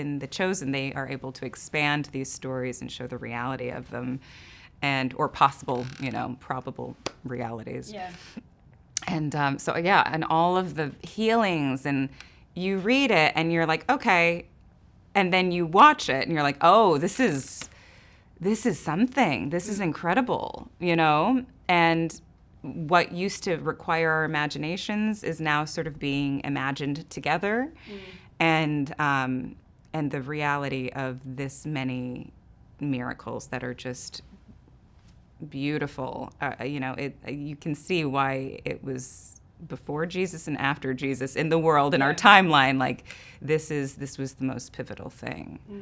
in The Chosen, they are able to expand these stories and show the reality of them and or possible, you know, probable realities. Yeah. And um, so, yeah, and all of the healings, and you read it and you're like, okay. And then you watch it and you're like, oh, this is, this is something. This is incredible, you know? And what used to require our imaginations is now sort of being imagined together. And, um, and the reality of this many miracles that are just beautiful. Uh, uh you know, it uh, you can see why it was before Jesus and after Jesus in the world in our timeline. Like this is this was the most pivotal thing. Mm.